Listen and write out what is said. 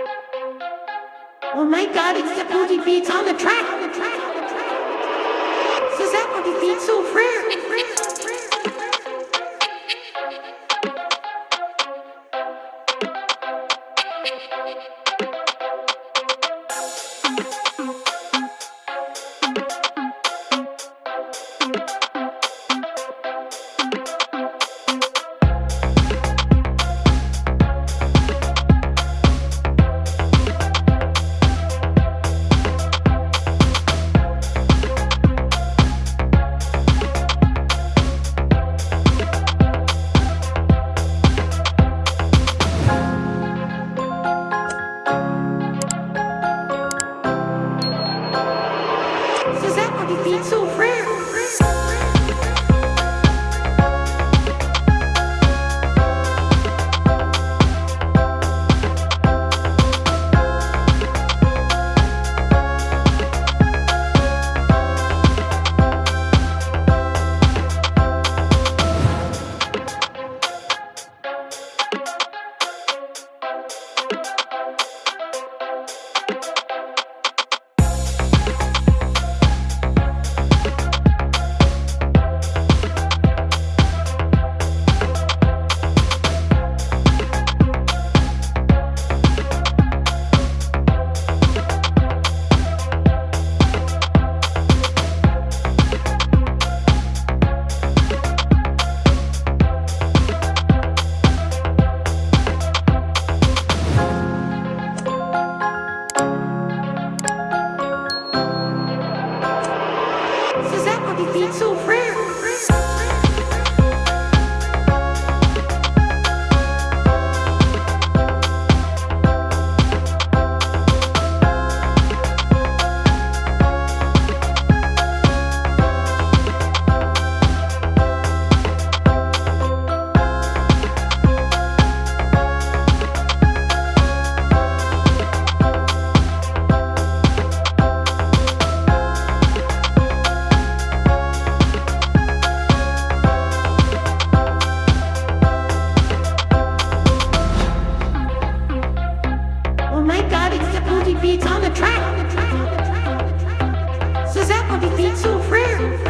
Oh my god, it's the booty beats on the track. On the booty beats so rare. So that booty beats so rare. That beats so rare. Oh my god, it's the booty beats on the track. So that booty beats so rare.